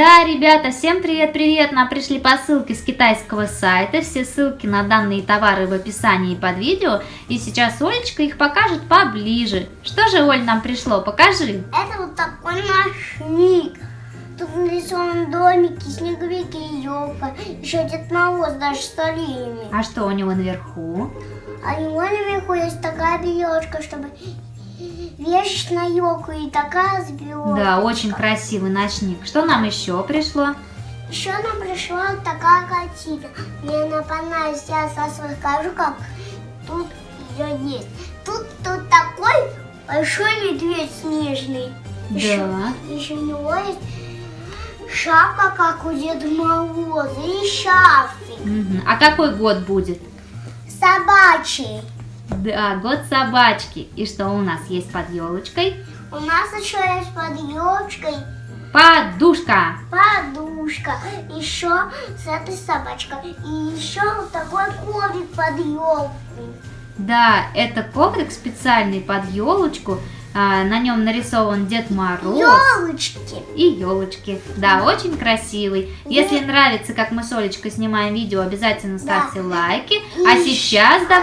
Да, ребята, всем привет-привет! Нам пришли посылки с китайского сайта. Все ссылки на данные товары в описании под видео. И сейчас Олечка их покажет поближе. Что же, Оль, нам пришло? Покажи. Это вот такой ночник. Тут нарисованы домики, снеговики и елка. Еще Дед Мороз даже с оленями. А что у него наверху? А у него наверху есть такая белочка, чтобы вешать на елку и такая звездочка. Да, очень красивый ночник. Что нам еще пришло? Еще нам пришла вот такая картина. Мне она понравилась, я сейчас расскажу, как тут ее есть. Тут, тут такой большой медведь снежный. Еще, Да. еще у него есть шапка, как у Деда Мороза, и шарфик Мгм. А какой год будет? собачий. Да, год собачки. И что у нас есть под елочкой? У нас еще есть под елочкой Подушка. подушка, еще с этой собачкой, и еще вот такой коврик под елку. Да, это коврик специальный под елочку. А, на нем нарисован Дед Мороз. Елочки. и елочки. Да, очень красивый. Если нравится, как мы с Олечкой снимаем видео, обязательно ставьте лайки. А И сейчас давай